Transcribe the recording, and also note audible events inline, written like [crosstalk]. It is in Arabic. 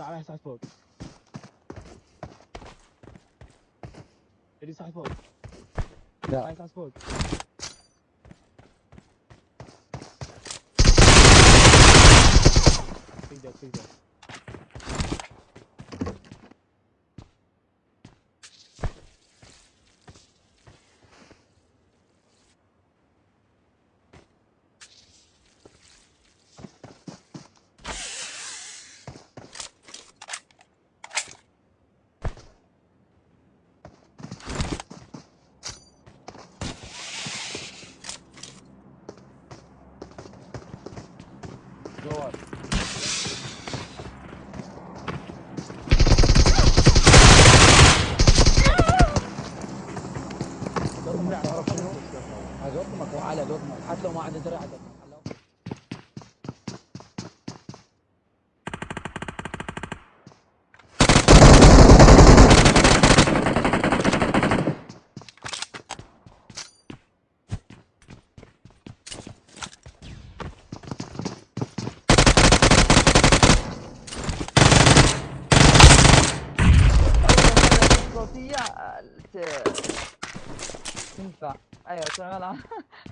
تعال صعد فوق. اللي صعد فوق. لا. صعد فوق. تقدر تقدر دورمك صوتية آه، تنفع. أيوه شغلها. [laughs]